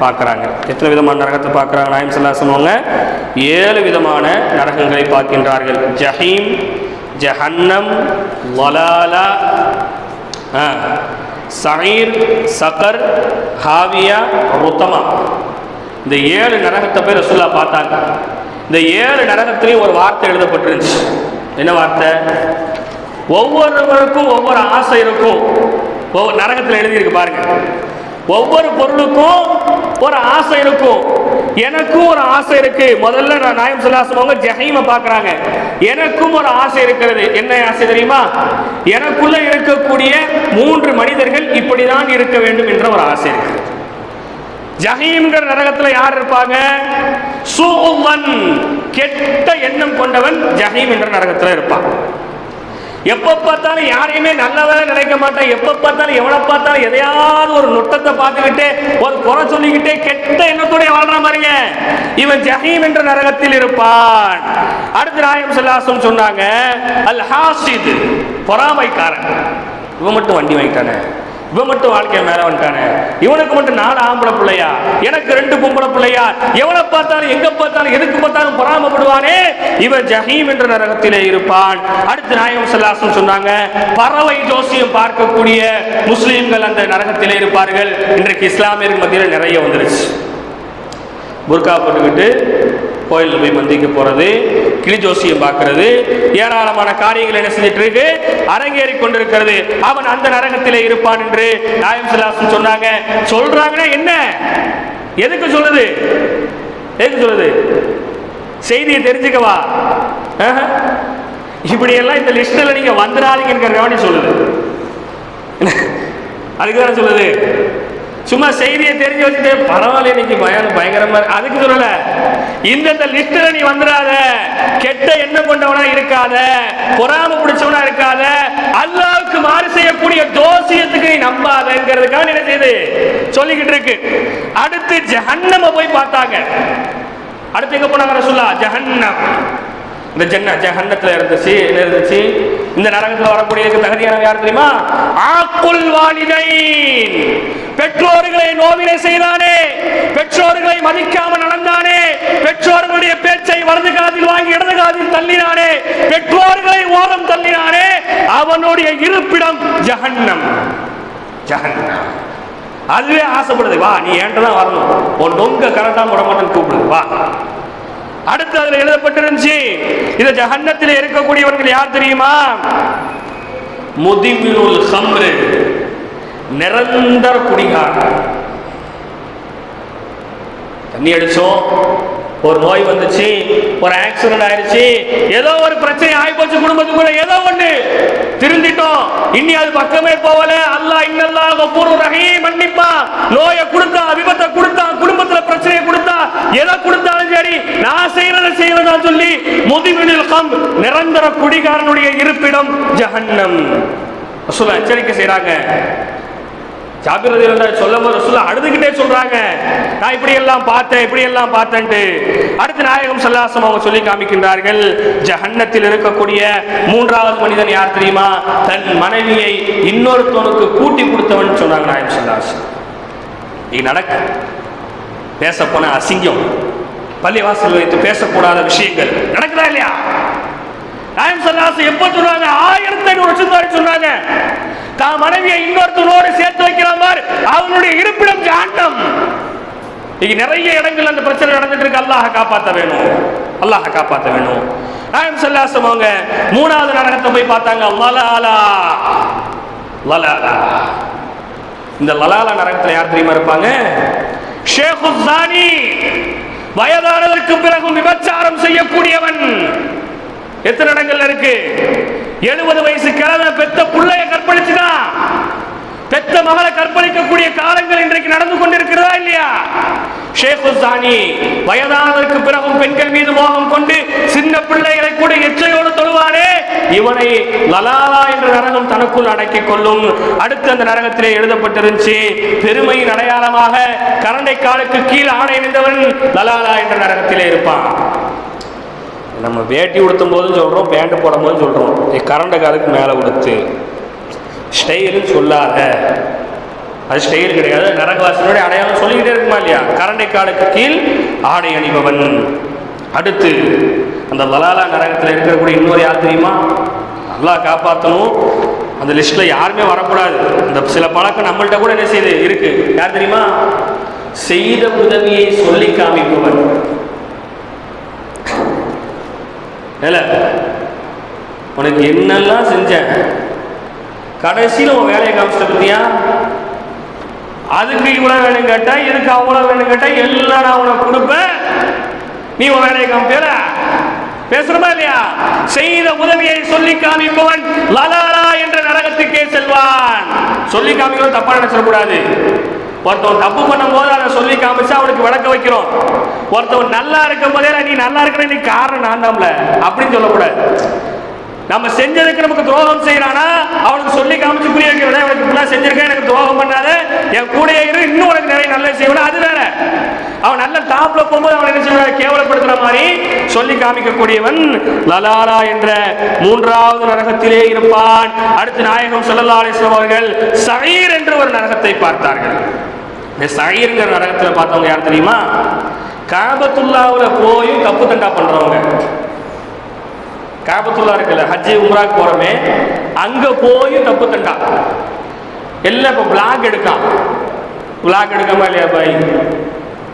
பார்க்குறாங்க. எத்தனை விதமான நரகத்தை பார்க்குறாங்க? நாயம் சொல்லா அவங்க ஏழு விதமான நரகங்களை பார்க்கின்றார்கள். ஜஹீம் ஜஹன்னம் வலாலா ஆ, சயீர் சகர் ஹாவியா ருத்தமா. இந்த ஏழு நரகத்தை போய் ரசுல்லா பார்த்தாங்க. இந்த ஏழு நரகத்திலையும் ஒரு வார்த்தை எழுதப்பட்டிருந்துச்சு. என்ன வார்த்தை? ஒவ்வொருவருக்கும் ஒவ்வொரு ஆசை இருக்கும். ஒவ்வொரு நரகத்தில் எழுதியிருக்கு பாருங்க. ஒவ்வொரு பொருளுக்கும் ஒரு ஆசை இருக்கும். எனக்கும் ஒரு ஆசை இருக்கு. முதல்ல நான் நாயம் சொல்லாசவங்க ஜஹீமை பார்க்குறாங்க. எனக்கும் ஒரு ஆசை இருக்கிறது. என்ன ஆசை தெரியுமா? எனக்குள்ள இருக்கக்கூடிய மூன்று மனிதர்கள் இப்படிதான் இருக்க வேண்டும் என்ற ஒரு ஆசை இருக்கு. ஜஹீம்ங்கிற நரகத்துல யார் இருப்பாங்க? சூமன் கெட்ட எண்ணம் கொண்டவன் ஜஹீம் என்ற நரகத்துல இருப்பான். எப்ப பார்த்தாலும் யாரையுமே நல்லதாக நினைக்க மாட்டான். எப்ப பார்த்தாலும் எவ்வளோ பார்த்தாலும் எதையாவது ஒரு நுட்டத்தை பார்த்துக்கிட்டே ஒரு குறை சொல்லிக்கிட்டே கெட்ட எண்ணத்தோட வாழ்ற மாதிரிங்க. இவன் ஜஹீம் என்ற நரகத்தில் இருப்பான். அடுத்து நாயம் சொல்லாசம் சொன்னாங்க அல் ஹாசித் பொறாமைக்காரன். இவன் மட்டும் வண்டி வாங்கிட்டானே. இவன் மட்டும் வாழ்க்கைய மேல வந்துட்டானே. இவனுக்கு மட்டும் நாலு ஆம்பளை பிள்ளையா? எனக்கு ரெண்டு பொம்பளை பிள்ளையா? எவனை பார்த்தாலும் எங்க பார்த்தாலும் எதுக்கு பார்த்தாலும் பொறாமப்படுவானே? இவன் ஜஹீம் என்ற நரகத்திலே இருப்பான். அடுத்து நாயகம் சல்லாசம் சொன்னாங்க பறவை ஜோசியம் பார்க்கக்கூடிய முஸ்லீம்கள் அந்த நரகத்திலே இருப்பார்கள். இன்றைக்கு இஸ்லாமியர்கள் மத்தியில் நிறைய வந்துருச்சு. புர்கா போட்டுக்கிட்டு கோயிலில் போய் மந்திக்க போகிறது கிளி ஜோசியம் பார்க்கிறது. ஏராளமான காரியங்கள் என்ன செஞ்சிட்டு இருக்கு? அரங்கேறி கொண்டிருக்கிறது. அவன் அந்த நரகத்திலே இருப்பான் என்று நாயம் சிலாசன் சொன்னாங்க. சொல்றாங்கன்னா என்ன? எதுக்கு சொல்லுது எதுக்கு சொல்லுது செய்தியை தெரிஞ்சுக்கவா ஆஹா. இப்படியெல்லாம் இந்த லிஸ்டில் நீங்க வந்துடாதீங்கிற சொல்லுது. அதுக்கு தானே சொல்லுது? சும்மா செய்தியை தெரிஞ்சு வச்சுட்டு பரவாயில்ல இன்னைக்கு பயம் பயங்கரமா அதுக்கு சொல்லல. இந்த லிஸ்ட்ல நீ வந்துடாத. கெட்ட எண்ணம் கொண்டவனா இருக்காத. பொறாம பிடிச்சவனா இருக்காத. அல்லாவுக்கு மாறு செய்யக்கூடிய தோசியத்துக்கு நீ நம்பாதங்கிறதுக்காக என்ன செய்யுது சொல்லிக்கிட்டு இருக்கு. அடுத்து ஜஹன்னம போய் பார்த்தாங்க. அடுத்து எங்க போனாங்க ரசூல்லா ஜஹன்னம். இந்த ஜன்ன ஜஹன்னத்துல இருந்துச்சு என்ன இருந்துச்சு. இந்த நரகத்துல வரக்கூடியதுக்கு தகுதியான யார் தெரியுமா? ஆக்குல் வாலிதைன். பெற்றோர்களை நோவினை செய்தானே. பெற்றோர்களை மதிக்காம நடந்தானே. பெற்றோர்களுடைய பேச்சை வலது காதில் வாங்கி இடது காதில் தள்ளினானே. பெற்றோர்களை ஓரம் தள்ளினானே. அவனுடைய இருப்பிடம் ஜஹன்னம். ஜஹன்னம். அதுவே ஆசைப்படுது. வா நீ என்கிட்ட தான் வரணும்? உன் நொங்க கரெக்டா விட மாட்டேன்னு கூப்பிடுது வா. அடுத்து அதுல எழுதப்பட்டிருந்துச்சு இந்த ஜஹன்னத்தில் இருக்கக்கூடியவர்கள் யார் தெரியுமா? முதிமினுல் ஹம்ரு நிரந்தர குடிகாரன். தண்ணி அடிச்சோம் ஒரு நோய் வந்துச்சு ஒரு ஆக்சிடென்ட் ஆயிடுச்சு ஏதோ ஒரு பிரச்சனை ஆயிப்போச்சு குடும்பத்துக்குள்ள ஏதோ ஒண்ணு. திருந்திட்டோம் இனி அது பக்கமே போகல. அல்லா இன்னல்லாஹ் கஃபூருர் ரஹீம் மன்னிப்பா நோயை கொடுத்தா அது கொடுத்தா குடும்பத்துல பிரச்சனையை கொடுத்தா எதை கொடுத்தாலும் சரி நான் செய்யறத செய்வதா சொல்லி முதிமினில் கம் நிரந்தர குடிகாரனுடைய இருப்பிடம் ஜஹன்னம். ரசூல் எச்சரிக்கை செய்யறாங்க ஜாபிர் ரலியல்லாஹு அன்ஹு சொல்லும் போது ரசூலுல்லாஹ் அழுதுகிட்டே சொல்றாங்க. நான் இப்படி எல்லாம் பார்த்தேன் இப்படி எல்லாம் பார்த்தேன்ட்டு. அடுத்து நாயகம் ஸல்லல்லாஹு அவங்க சொல்லி காமிக்கின்றார்கள். ஜஹன்னத்தில் இருக்கக்கூடிய மூன்றாவது மனிதன் யார் தெரியுமா? தன் மனைவியை இன்னொருத்தவனுக்கு கூட்டி கொடுத்தவன் சொன்னாங்க நாயகம் ஸல்லல்லாஹு அலைஹி வஸல்லம். இது நடக்கு. பேச போன அசிங்கம். பள்ளிவாசல் வைத்து பேசக்கூடாத விஷயங்கள் நடக்குதா இல்லையா? நாயம் சல்லாசு எப்ப சொன்னாங்க? ஆயிரத்தி ஐநூறு வருஷம் சொன்னாங்க. தான் மனைவியை இன்னொருத்தனோடு சேர்த்து வைக்கிறான் பார் அவனுடைய இருப்பிடம் ஜாண்டம் இங்க நிறைய இடங்கள் அந்த பிரச்சனை நடந்துட்டு இருக்கு அல்லாஹ் காப்பாற்ற வேணும். அல்லாஹ் காப்பாற்ற வேணும். நாயம் சல்லாசம் அவங்க மூணாவது நரகத்தை போய் பார்த்தாங்க. லலாலா. லலாலா. இந்த லலாலா நரகத்துல யார் தெரியுமா இருப்பாங்க? ஷேഖு வயதானதற்கு பிறகும் விபச்சாரம் செய்யக்கூடியவன். எத்தனை இடங்கள்ல இருக்கு? எழுபது வயசு கிழமை பெத்த பிள்ளைய கற்பழிச்சுதான் பெத்த மகளை கற்பழிக்கக்கூடிய காலங்கள் இன்றைக்கு நடந்து கொண்டிருக்கிறதா இல்லையா? ஷேഖு சானி வயதானதற்கு பிறகும் பெண்கள் மீது மோகம் கொண்டு சின்ன பிள்ளைகளை கூட இவனை லலாலா என்ற நரகம் தனக்குள் அடக்கிக் கொள்ளும். அடுத்து அந்த நரகத்திலே எழுதப்பட்டிருந்துச்சு பெருமையின் அடையாளமாக கரண்டை காலுக்கு கீழ் ஆணை அணிந்தவன் லலாலா என்ற நரகத்திலே இருப்பான். நம்ம வேட்டி உடுத்தும் போதும் சொல்கிறோம் பேண்ட் போடும் போதும் சொல்கிறோம் கரண்ட காலுக்கு மேலே உடுத்து. ஸ்டைலுன்னு சொல்லாத. அது ஸ்டைல் கிடையாது நரகவாசனுடைய அடையாளம் சொல்லிக்கிட்டே இருக்குமா இல்லையா? கரண்டை காலுக்கு கீழ் ஆடை அணிபவன். அடுத்து அந்த லலாலா நரகத்தில் இருக்கக்கூடிய இன்னொரு யார் தெரியுமா? நல்லா காப்பாற்றணும் அந்த லிஸ்ட்டில் யாருமே வரக்கூடாது. இந்த சில பழக்கம் நம்மள்கிட்ட கூட என்ன செய்யுது? இருக்கு. யார் தெரியுமா? செய்த உதவியை சொல்லி காமிப்பவன். இல்லை உனக்கு என்னெல்லாம் செஞ்சேன்? கடைசியில் உன் வேலையை காமிச்சிட்ட பத்தியா? அதுக்கு இவ்வளோ வேணும் கேட்டால் இதுக்கு அவ்வளோ வேணும் கேட்டால் எல்லாம் நான் உனக்கு கொடுப்பேன். நீ உன் வேலையை காமிப்பியல பேசுறமா இல்லையா? செய்த உதவியை சொல்லி காமிப்பவன் லலாலா என்ற நரகத்துக்கே செல்வான். சொல்லி காமிக்கிறோம் தப்பா நினைச்சிடக்கூடாது ஒருத்தவன் தப்பு பண்ணும் போது அதை சொல்லி காமிச்சு அவனுக்கு விளக்க வைக்கிறோம். ஒருத்தவன் நல்லா இருக்கும் போதே நீ நல்லா இருக்கிற நீ காரணம் நான் தான்ல. அப்படின்னு சொல்லக்கூடாது. நம்ம செஞ்சதுக்கு நமக்கு துரோகம் செய்யறானா? அவனுக்கு சொல்லி காமிச்சு புரிய வைக்கிறதா? எனக்கு இப்படிலாம் செஞ்சிருக்கேன் எனக்கு துரோகம் பண்ணாத. என் கூட இரு இன்னும் உனக்கு நிறைய நல்ல செய்வேன் அது வேற. அவன் நல்ல டாப்ல போகும்போது அவன் என்ன செய்வா கேவலப்படுத்துற மாதிரி சொல்லி காமிக்கக்கூடியவன் லலாலா என்ற மூன்றாவது நரகத்திலே இருப்பான். அடுத்து நாயகம் ஸல்லல்லாஹு அலைஹி அவர்கள் சயீர் என்று ஒரு நரகத்தை பார்த்தார்கள். இந்த சயீர்ங்கிற நரகத்தில் பார்த்தவங்க யார் தெரியுமா? காபத்துல்லாவில் போய் தப்பு தண்டா பண்றவங்க. காபத்துல்லா இருக்குல்ல ஹஜ்ஜி உம்ராக்கு போறோமே அங்க போய் தப்பு தண்டா. எல்லாம் இப்போ பிளாக் எடுக்கான் பிளாக் எடுக்காம இல்லையா பாய்?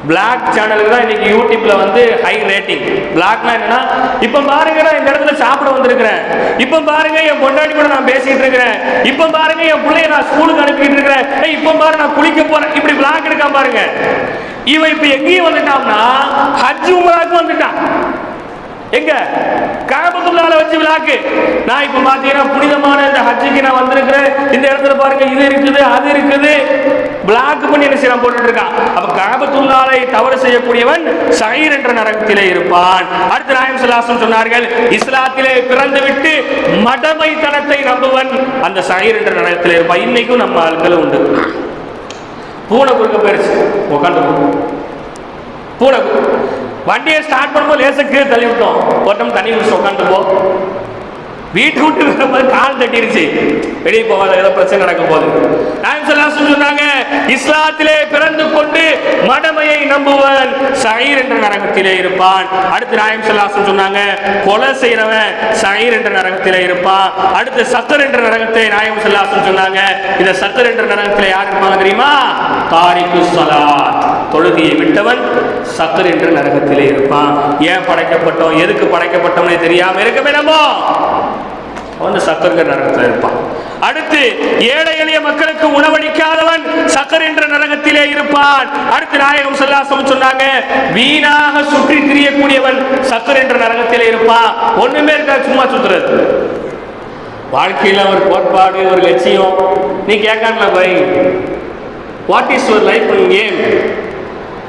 பிளாக் சேனலுக்கு தான் இன்னைக்கு யூடியூப்ல வந்து ஹை ரேட்டிங் பிளாக்னா என்னன்னா இப்போ பாருங்க நான் இந்த இடத்துல சாப்பிட வந்திருக்கிறேன். இப்போ பாருங்க என் பொண்டாட்டி கூட நான் பேசிட்டு இருக்கிறேன். இப்போ பாருங்க என் பிள்ளைய நான் ஸ்கூலுக்கு அனுப்பிட்டு இருக்கிறேன். இப்போ பாரு நான் குளிக்க போறேன். இப்படி பிளாக் எடுக்காம பாருங்க. இவன் இப்போ எங்கேயும் வந்துட்டான்னா ஹஜ் உமராக்கு வந்துட்டான். எங்க? காபத்துள்ளால வச்சு விழாக்கு நான் இப்ப பாத்தீங்கன்னா புனிதமான இந்த ஹஜ்ஜுக்கு நான் வந்திருக்கிறேன். இந்த இடத்துல பாருங்க இது இருக்குது அது இருக்குது. பிளாக் பண்ணி என்ன செய்யலாம் போட்டுட்டு இருக்கான். அப்ப காபத்துள்ளாலை தவறு செய்யக்கூடியவன் சயீர் என்ற நரகத்திலே இருப்பான். அடுத்து நாயம் சுல்லாசம் சொன்னார்கள் இஸ்லாத்திலே பிறந்து விட்டு மடமைத்தனத்தை நம்புவன் அந்த சயீர் என்ற நரகத்திலே இருப்பான். இன்னைக்கும் நம்ம ஆட்களும் உண்டு. பூனை குறுக்க போயிருச்சு. உட்காந்து பூனை வண்டியை ஸ்டார்ட் பண்ணும்போது லேச கீழே தள்ளி விட்டோம். ஒருத்தம் தண்ணி குடிச்சு உட்காந்து போ. வீட்டு விட்டு வரும்போது கால் தட்டிருச்சு. வெளியே போகாத ஏதோ பிரச்சனை நடக்கும் போது நாயம் சொல்ல சொன்னாங்க இஸ்லாத்திலே பிறந்து கொண்டு மடமையை நம்புவன் சயிர் என்ற நரகத்திலே இருப்பான். அடுத்து நாயம் சொல்ல சொன்னாங்க கொலை செய்யறவன் சயீர் என்ற நரகத்திலே இருப்பான் அடுத்து சத்தர் என்ற நரகத்தை நாயம் ஸல்லல்லாஹு சொன்னாங்க இந்த சத்தர் என்ற நரகத்தில் யார் இருப்பாங்க தெரியுமா? தாரிக்கு சலாத். தொழுகையை விட்டவன் சக்கர் என்று நரகத்திலே இருப்பான். ஏன் படைக்கப்பட்டோம்? எதுக்கு படைக்கப்பட்டோம்னே தெரியாம இருக்கவே நம்ம அவன் சக்கரங்க நரகத்தில் இருப்பான். அடுத்து ஏழை எளிய மக்களுக்கு உணவளிக்காதவன் சக்கர் என்ற நரகத்திலே இருப்பான். அடுத்து நாயகம் சொல்லாசம் சொன்னாங்க வீணாக சுற்றி திரியக்கூடியவன் சக்கர் என்ற நரகத்திலே இருப்பான். ஒண்ணுமே இருக்கா சும்மா சுத்துறது. வாழ்க்கையில் ஒரு கோட்பாடு ஒரு லட்சியம். நீ கேட்கல by what is your life game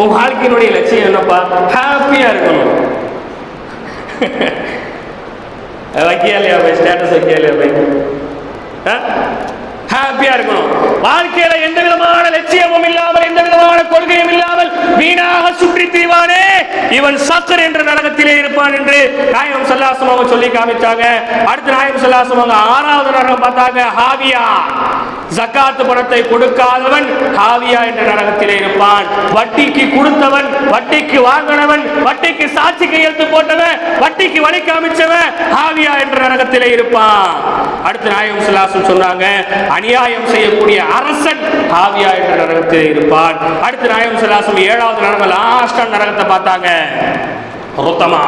உன் வாழ்க்கையினுடைய லட்சியம் என்னப்பா? ஹாப்பியா இருக்கணும். வைக்கியா இல்லையா போய்? ஸ்டேட்டஸ் வைக்கியா இல்லையா போய்? ஹாப்பியா இருக்கணும். வாழ்க்கையில எந்த விதமான லட்சியமும் இல்லாமல் எந்த விதமான கொள்கையும் இல்லாமல் வீணாக சுற்றி திரிவானே. இவன் சக்கர் என்ற நரகத்திலே இருப்பான் என்று நாயகம் சல்லாசம் அவங்க சொல்லி காமிச்சாங்க. அடுத்து நாயகம் சல்லாசம் அவங்க ஆறாவது நரகம் பார்த்தாங்க. ஹாவியா. ஜக்காத்து பணத்தை கொடுக்காதவன் ஹாவியா என்ற நரகத்திலே இருப்பான். வட்டிக்கு கொடுத்தவன் வட்டிக்கு வாங்கினவன் வட்டிக்கு சாட்சி கையெழுத்து போட்டவன் வட்டிக்கு வழி காமிச்சவன் ஹாவியா என்ற நரகத்திலே இருப்பான். அடுத்து நாயகம் சுல்லாசம் சொன்னாங்க அநியாயம் செய்யக்கூடிய அரசன் ஹாவியா என்ற நரகத்திலே இருப்பான். அடுத்து நாயகம் சுல்லாசம் ஏழாவது நரகம் லாஸ்டா நரகத்தை பார்த்தாங்க. ரொத்தமா.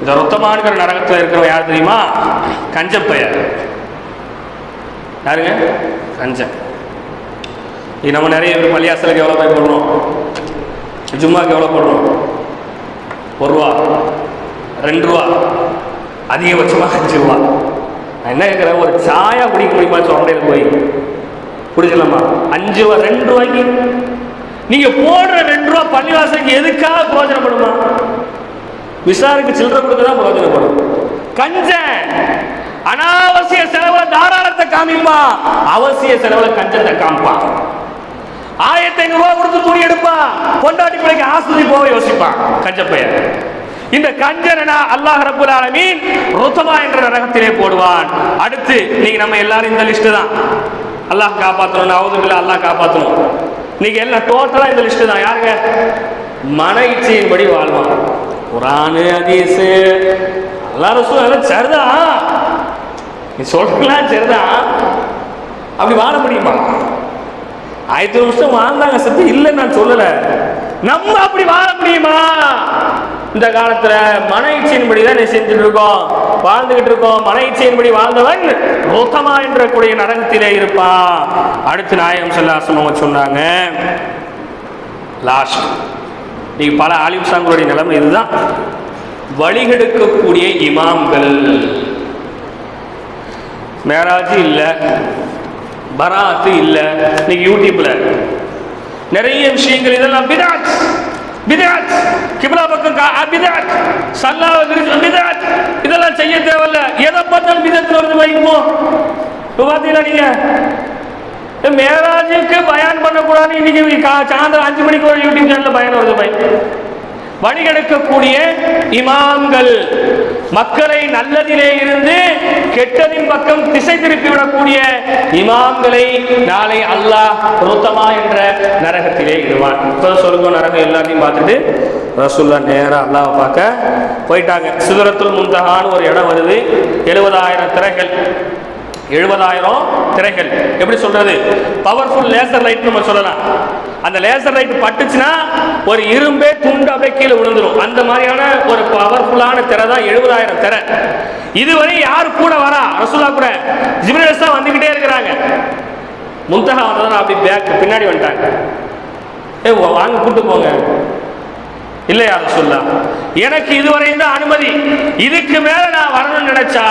இந்த ரொத்தமானுங்கிற நரகத்தில் இருக்கிறவன் யார் தெரியுமா? கஞ்சப்பையர். யாருங்க? அஞ்சன். இது நம்ம நிறைய பேர் பள்ளியாசலுக்கு எவ்வளோ போய் போடுறோம்? ஜும்மாக்கு எவ்வளோ போடுறோம்? ஒரு ரூபா. ரெண்டு ரூபா. அதிகபட்சமாக அஞ்சு ரூபா. நான் என்ன கேட்குறேன்? ஒரு சாயா குடிக்க முடியுமா சொல்கிறேன் போய். குடிக்கலாமா அஞ்சு ரூபா ரெண்டு ரூபாய்க்கு. நீங்கள் போடுற ரெண்டு ரூபா பள்ளிவாசலுக்கு எதுக்காக பிரயோஜனப்படுமா? விசாருக்கு சில்லறை கொடுக்க தான் பிரயோஜனப்படும். கஞ்சன் அனாவசிய செலவுல காமிப்பான் அவசிய செலவுல கஞ்சத்தை காமிப்பான் ஆயிரத்தி ஐநூறு ரூபாய் கொடுத்து துணி எடுப்பான் கொண்டாடி பிள்ளைக்கு ஆஸ்பத்திரி போக யோசிப்பான் கஞ்சப்பையன் இந்த கஞ்சனா அல்லாஹ் ரபுல் ஆலமீன் ருத்தமா என்ற நரகத்திலே போடுவான். அடுத்து நீங்க நம்ம எல்லாரும் இந்த லிஸ்ட் தான். அல்லாஹ் காப்பாற்றணும் அவுதுபில்ல அல்லாஹ் காப்பாற்றணும் இன்னைக்கு எல்லாம் டோட்டலா இந்த லிஸ்ட்டு தான். யாருங்க? மன இச்சையின்படி வாழ்வான். குரானு அதீசு எல்லாரும் சரிதான். நீ சொல்றலாம் சரிதான். அப்படி வாழ முடியுமா? ஆயிரத்தி வருஷம் வாழ்ந்தாங்க சத்து இல்லை நான் சொல்லலை. நம்ம அப்படி வாழ முடியுமா? இந்த காலத்துல மன இச்சையின்படி தான் நீ செஞ்சுட்டு இருக்கோம். வாழ்ந்துகிட்டு இருக்கோம். மன இச்சையின்படி வாழ்ந்தவன் ரோத்தமா என்ற கூடிய நரகத்திலே இருப்பான். அடுத்து நாயகம் சொல்லாசம் சொன்னாங்க லாஸ்ட் நீ பல ஆலிம் சாங்களுடைய நிலைமை இதுதான். வழிகெடுக்கக்கூடிய இமாம்கள் மேராஜ் இல்லை பராத்து இல்லை இன்னைக்கு யூடியூப்ல. நிறைய விஷயங்கள் இதெல்லாம் பிதாத் பிதாத் கிப்லா பக்கம் கா- பிதாத் சல்லாவை விரிச்சு பிதாத் இதெல்லாம் செய்ய தேவையில்ல. எதை பார்த்தாலும் பிதத்தில் வருது வைப்போம் இப்போ. பார்த்தீங்களா நீங்க மேராஜுக்கு பயன் பண்ணக்கூடாது இன்னைக்கு சாயந்தரம் அஞ்சு மணிக்கு ஒரு யூடியூப் சேனலில் பயன் வருது பை வழிகெடுக்கக்கூடிய இமாம்கள். மக்களை நல்லதிலே இருந்து கெட்டதின் பக்கம் திசை திருப்பி விடக்கூடிய இமாம்களை நாளை அல்லாஹ் ரோத்தமா என்ற நரகத்திலே இடுவான். இப்போ சொல்லுங்க நரகம் எல்லாத்தையும் பார்த்துட்டு ரசுல்லா நேராக அல்லாவை பார்க்க போயிட்டாங்க. சுதரத்துல் முந்தகான்னு ஒரு இடம் வருது. எழுபதாயிரம் திரைகள். எழுபதாயிரம் திரைகள். எப்படி சொல்றது? பவர்ஃபுல் லேசர் லைட் நம்ம சொல்லலாம். அந்த லேசர் லைட் பட்டுச்சுன்னா ஒரு இரும்பே துண்டு அப்படியே கீழே விழுந்துடும் அந்த மாதிரியான ஒரு பவர்ஃபுல்லான திரை தான் எழுபதாயிரம் திரை. இதுவரை யார் கூட வரா? ரசூலா கூட. ஜிப்ரேல்ஸ் தான் வந்துகிட்டே இருக்கிறாங்க. முந்தகா வந்ததுனா அப்படி பேக் பின்னாடி வந்துட்டாங்க. ஏ வாங்க கூட்டு போங்க. இல்லையா ரசூல்லா எனக்கு இதுவரை தான் அனுமதி. இதுக்கு மேல நான் வரணும்னு நினைச்சா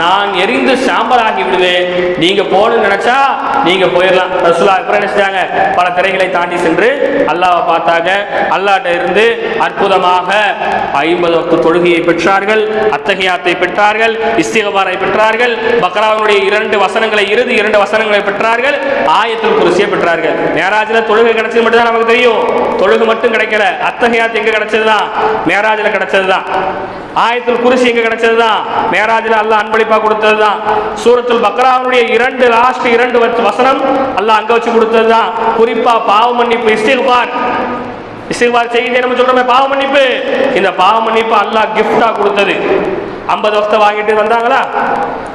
நான் எரிந்து சாம்பலாகி விடுவேன். நீங்க போகணும்னு நினைச்சா நீங்க போயிடலாம் ரசூல்லா அப்புறம் பல திரைகளை தாண்டி சென்று அல்லாவை பார்த்தாங்க அல்லாட்ட இருந்து அற்புதமாக ஐம்பது வக்கு தொழுகையை பெற்றார்கள் அத்தகையாத்தை பெற்றார்கள் இஸ்திகபாரை பெற்றார்கள் பக்ராவினுடைய இரண்டு வசனங்களை இறுதி இரண்டு வசனங்களை பெற்றார்கள் ஆயத்தில் குருசியை பெற்றார்கள். மேராஜில் தொழுகை கிடைச்சது மட்டும் தான் நமக்கு தெரியும். தொழுகு மட்டும் கிடைக்கல. அத்தகையாத்து எங்க கிடைச்சதுதான்? மேராஜில் கிடைச்சதுதான். ஆயத்தில் குருசி எங்க கிடைச்சதுதான். மேராஜில் அல்லாஹ் அன்பளிப்பா கொடுத்ததுதான். சூரத்தில் பக்ராவுடைய இரண்டு லாஸ்ட் இரண்டு வசனம் அல்லாஹ் அங்க வச்சு கொடுத்ததுதான். குறிப்பா பாவ மன்னிப்பு இஸ்திகுபார் இஸ்திகுபார் செய்தி நம்ம சொல்றோமே பாவ மன்னிப்பு. இந்த பாவ மன்னிப்பு அல்லாஹ் கிஃப்டா கொடுத்தது. ஐம்பது வருஷத்தை வாங்கிட்டு வந்தாங்களா?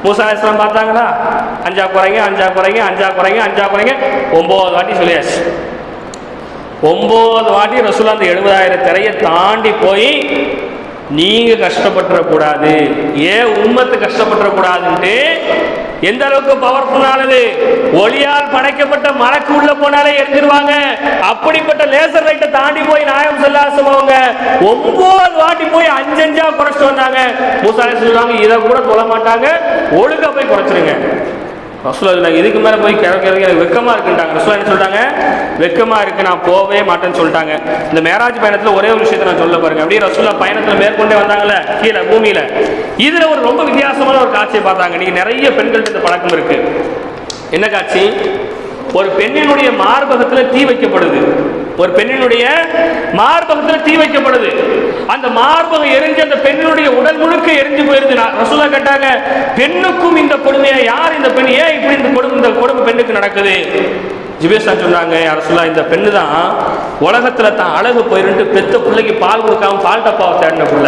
மூசா இஸ்லாம் பார்த்தாங்களா? அஞ்சா குறைங்க அஞ்சா குறைங்க அஞ்சா குறைங்க அஞ்சா குறைங்க. ஒன்பது வாட்டி சொல்லியாச்சு. ஒம்பது வாட்டி ரசூலா அந்த எழுபதாயிரம் திரையை தாண்டி போய் நீங்கள் கஷ்டப்பட்டுறக்கூடாது. ஏன் உம்மத்து கஷ்டப்பட்டுறக்கூடாதுன்ட்டு எந்த அளவுக்கு பவர்ஃபுல்லானது ஒளியால் படைக்கப்பட்ட மலைக்கு உள்ள போனாலே எரிஞ்சிருவாங்க அப்படிப்பட்ட லேசர் லைட்டை தாண்டி போய் நாயம் செல்லாசம் அவங்க ஒன்பது வாட்டி போய் அஞ்சஞ்சா குறைச்சிட்டு வந்தாங்க. மூசாலே சொல்லுவாங்க இதை கூட தொழ மாட்டாங்க ஒழுங்கா போய் குறைச்சிருங்க. ரசூலா சொன்னாங்க இதுக்கு மேலே போய் கிழக்கு எனக்கு வெக்கமாக இருக்குன்ட்டாங்க. ரசூலா என்ன சொல்கிறாங்க வெக்கமாக இருக்குது நான் போகவே மாட்டேன்னு சொல்லிட்டாங்க. இந்த மேராஜ் பயணத்தில் ஒரே ஒரு விஷயத்தை நான் சொல்ல பாருங்க. அப்படியே ரசூலா பயணத்தில் மேற்கொண்டே வந்தாங்கல்ல கீழே பூமியில். இதில் ஒரு ரொம்ப வித்தியாசமான ஒரு காட்சியை பார்த்தாங்க. நீங்கள் நிறைய பெண்கள்கிட்ட இந்த பழக்கம் இருக்கு. என்ன காட்சி? ஒரு பெண்ணினுடைய மார்பகத்தில் தீ வைக்கப்படுது. ஒரு பெண்ணினுடைய மார்பகத்தில் தீ வைக்கப்படுது. அந்த மார்பகம் எரிஞ்சு அந்த பெண்ணினுடைய உடல் முழுக்க எரிஞ்சு போயிருது. நான் ரசூலா கேட்டாங்க பெண்ணுக்கும் இந்த கொடுமையை? யார் இந்த பெண்? ஏன் இப்படி இந்த கொடுமை இந்த கொடுமை பெண்ணுக்கு நடக்குது? ஜிபேஷா சொன்னாங்க அரசுலா இந்த பெண்ணு தான் உலகத்துல தான் அழகு போயிருந்து பெத்த பிள்ளைக்கு பால் கொடுக்காம பால் டப்பாவை தேடின புள்ள.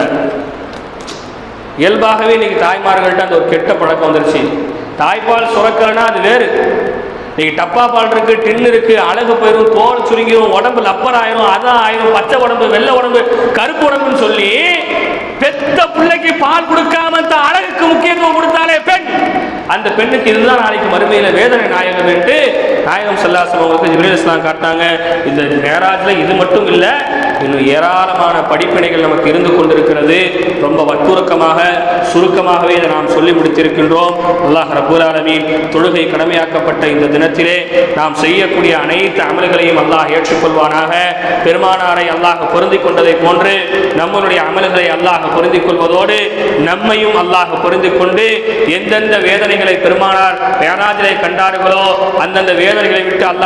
இயல்பாகவே இன்னைக்கு தாய்மார்கள்ட்ட அந்த ஒரு கெட்ட பழக்கம் வந்துருச்சு. தாய்ப்பால் சுரக்கலைன்னா அது வேறு. இன்னைக்கு டப்பா பால் இருக்கு டின் இருக்கு அழகு போயிடும் தோல் சுருங்கிடும் உடம்பு லப்பர் ஆயிரும் அதான் ஆயிரும் பச்சை உடம்பு வெள்ளை உடம்பு கருப்பு உடம்புன்னு சொல்லி பெத்த பிள்ளைக்கு பால் கொடுக்காம அந்த அழகுக்கு முக்கியத்துவம் கொடுத்தாலே பெண். அந்த பெண்ணுக்கு இதுதான் நாளைக்கு மறுமையில வேதனை நாயகம் என்று நாயகம் சல்லாசம் அவங்களுக்கு ஜிப்ரீல் இஸ்லாம் காட்டினாங்க. இந்த மேராஜில் இது மட்டும் இல்லை இன்னும் ஏராளமான படிப்பினைகள் நமக்கு இருந்து கொண்டிருக்கிறது. ரொம்ப வற்புறுக்கமாக சுருக்கமாகவே இதை நாம் சொல்லி முடித்திருக்கின்றோம். அல்லாஹ் ரபுல் தொழுகை கடமையாக்கப்பட்ட இந்த தினத்திலே நாம் செய்யக்கூடிய அனைத்து அமல்களையும் அல்லாஹ் ஏற்றுக்கொள்வானாக. பெருமானாரை அல்லாஹ் பொருந்திக் கொண்டதை போன்று நம்மளுடைய அமல்களை அல்லாஹ் பொருந்திக் கொள்வதோடு நம்மையும் அல்லாஹ் பொருந்திக் கொண்டு எந்தெந்த வேதனைகளை பெருமானார் மேராஜிலே கண்டார்களோ அந்தந்த வேதனைகளை விட்டு அல்லாஹ்